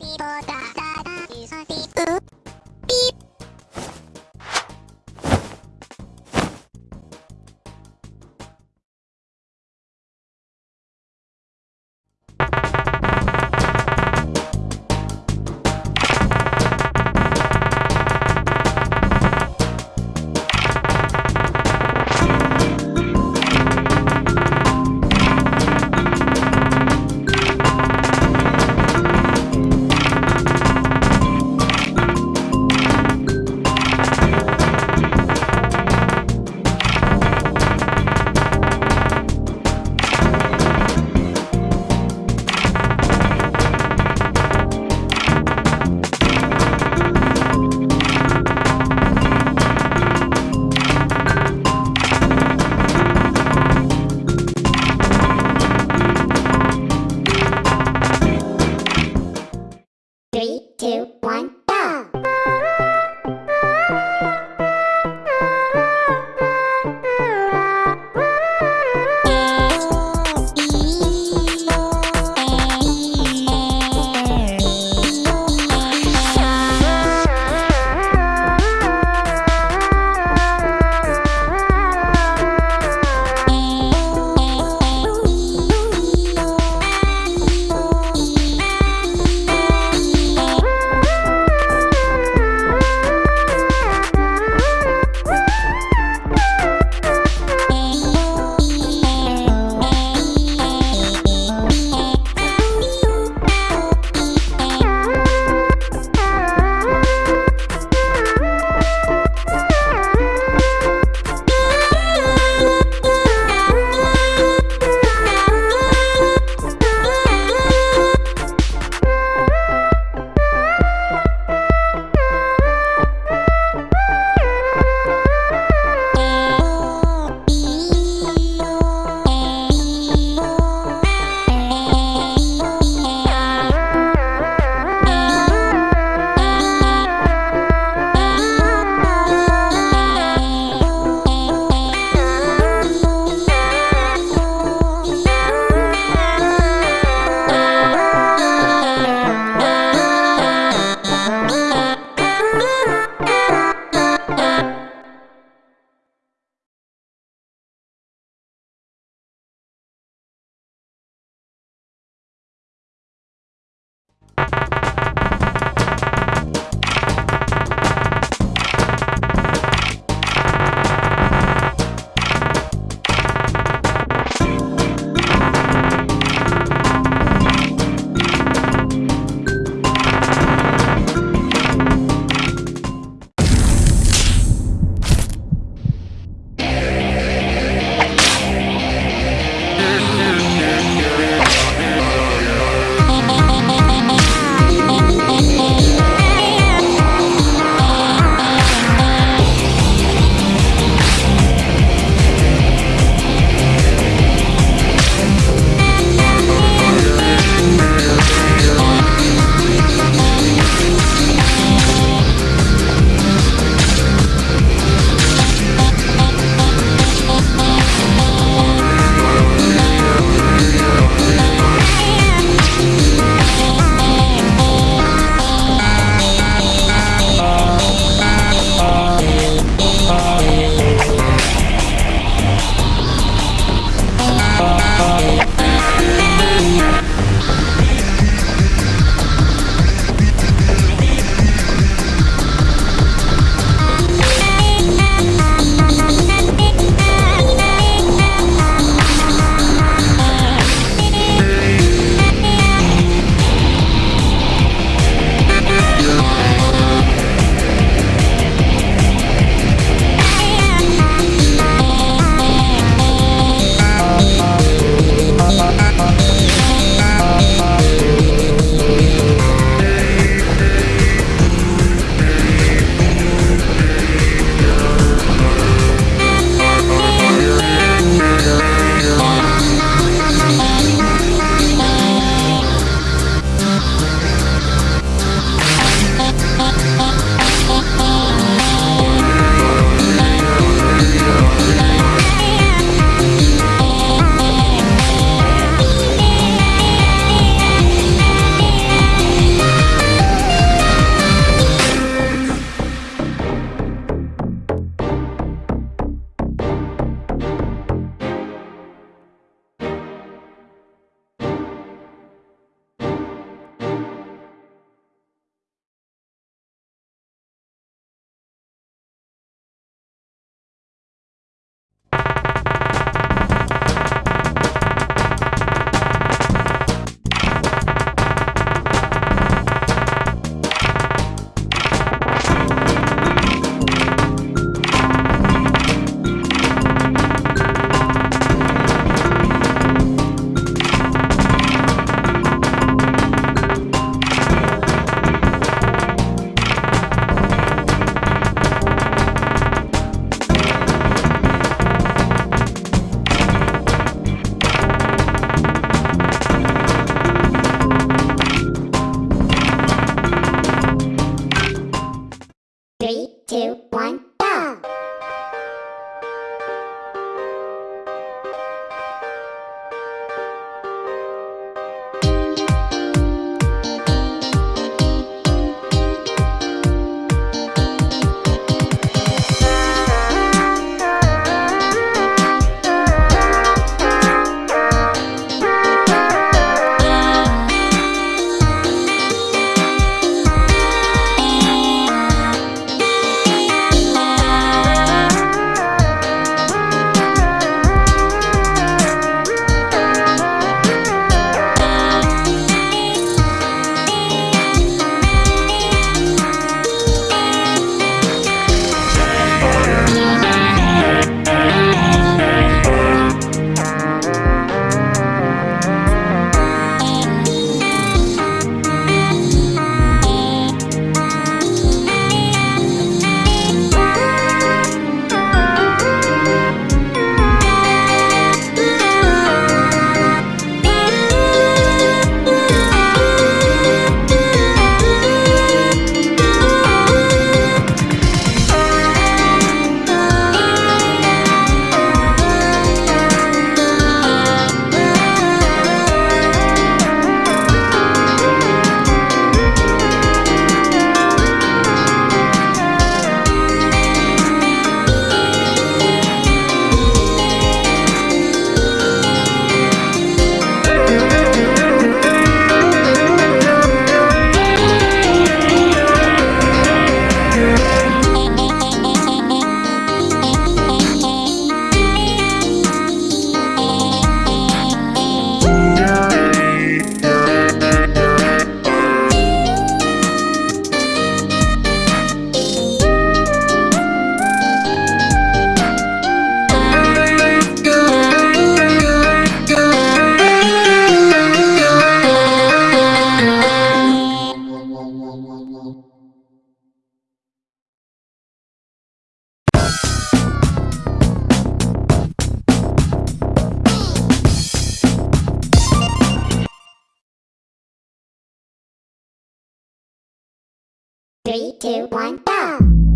ピボタタタイソピ Three, two, one, go!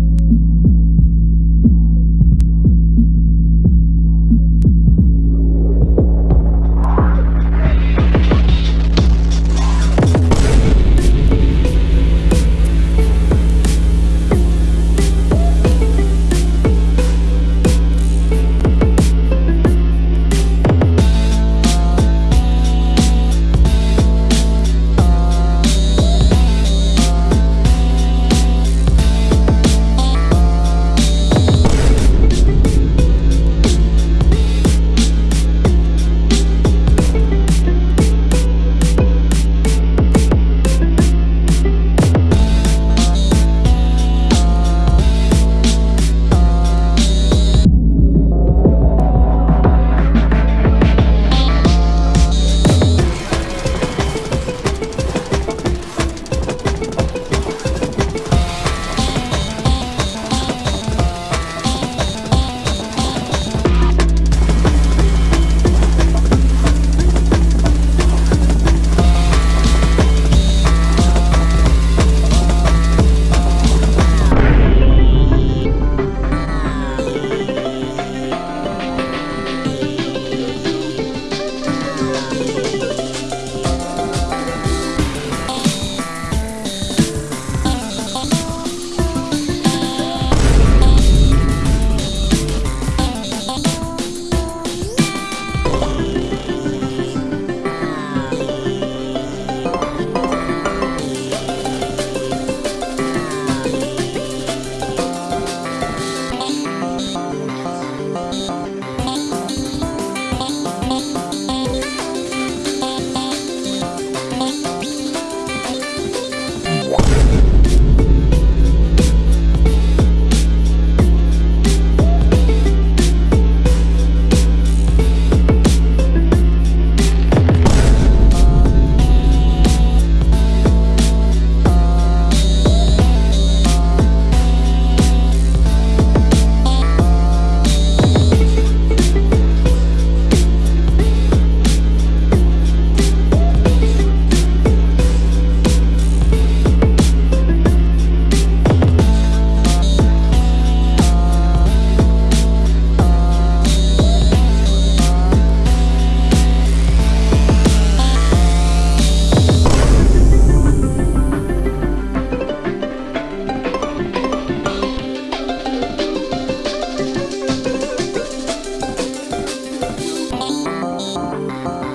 えっ?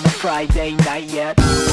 On a Friday night yet